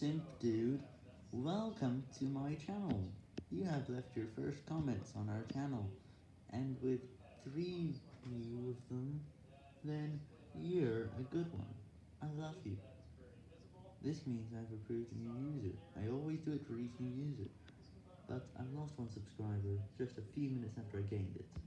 Simp Dude, welcome to my channel. You have left your first comments on our channel, and with three new of them, then you're a good one. I love you. This means I've approved a new user. I always do it for each new user, but I've lost one subscriber just a few minutes after I gained it.